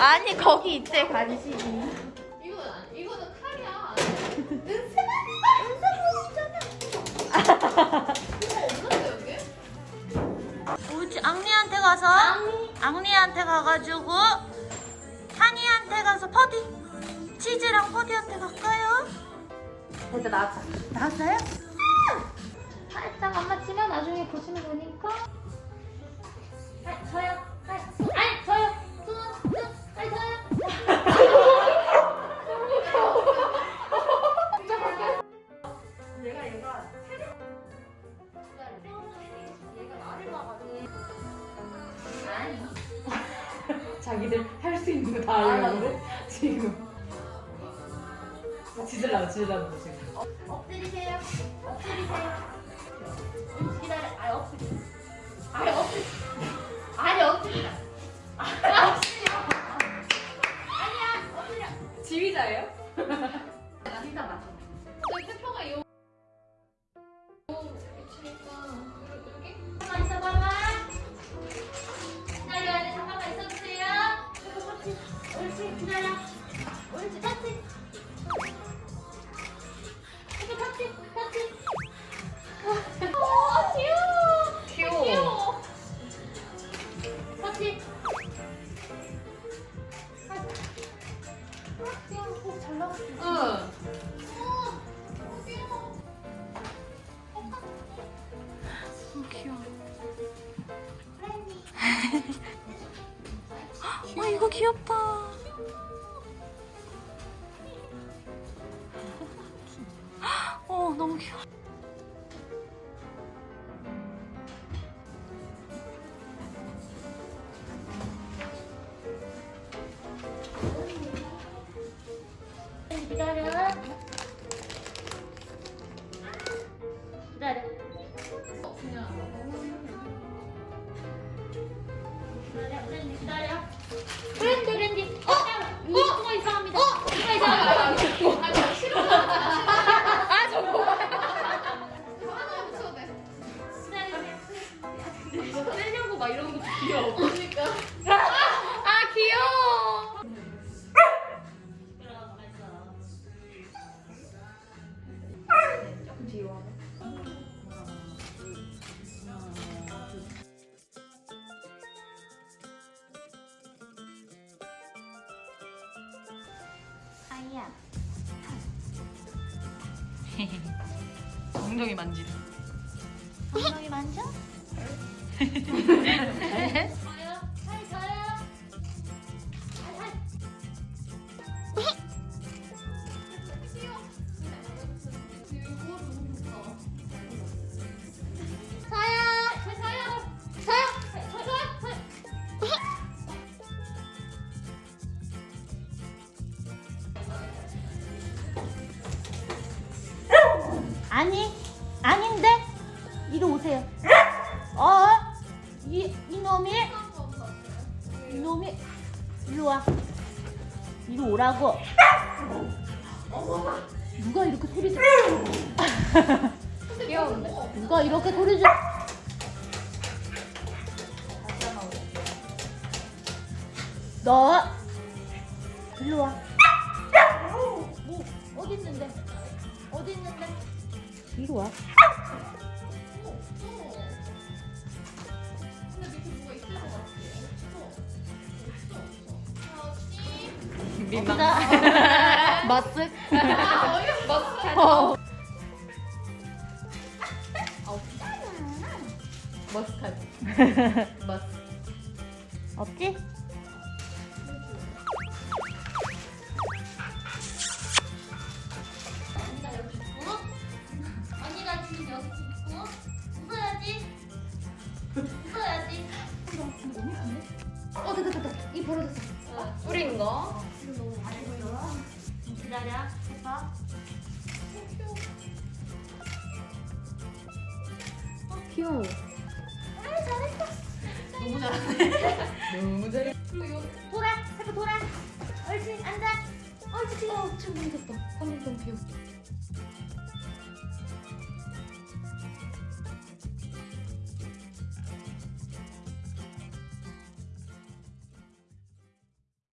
아니 거기 있대 간식이. 이거는 아니 이거는 칼이야. 없는데 여기? 우지 앙리한테 가서 앙리한테 가가지고 산이한테 가서 퍼디 치즈랑 퍼디한테 갈까요? 됐다 나왔다. 나왔어요? 살짝 엄마 치면 나중에 보시면 되니까. 내가 얘가 얘가 나를 봐가지고 아니 자기들 할 수 있는 거 다 하려고 지금 지들라고 지들라고 지금 엎드리세요. 엎드리세요. 음, 기다려. 아니 엎드리. 아니 엎드리. 아니 엎드리. 아니 엎드려. 아니야 엎드려. 지휘자예요? 나 진짜 맞춰. 기다려. 옳지 터치. 페퍼 터치 터치. 어 귀여워. 귀여워. 귀여워. 터치. 아, 귀여워. 잘 나왔어. 응. 어 이거 귀엽다. 너무 귀여워. 기다려. 기다려. 기다려, 브랜디. 브랜디. 어, 이 뚜가 이상합니다. 뚜가 이상합니다. 아이야. 엉덩이 만지래. 엉덩이 만져? 아니, 아닌데? 이리 오세요. 어? 이, 이놈이? 이놈이? 이리 와. 이리 오라고. 누가 이렇게 소리 지? 누가 이렇게 소리 지 너 일로 와. 뭐 어디 있는데? 어디 있는데? 이리 와. 민망. 머쓱. 아, 어이없어. 어. 머스타드 머스 없지? 됐다 됐다 이 벌어졌어 뿌린 거 기다려 해봐 귀여워. 아 잘했어 너무 잘하네. 너무 잘해 돌아 해봐 돌아 옳지 앉아 옳지 귀여워 참 귀엽다. 너무 귀여워.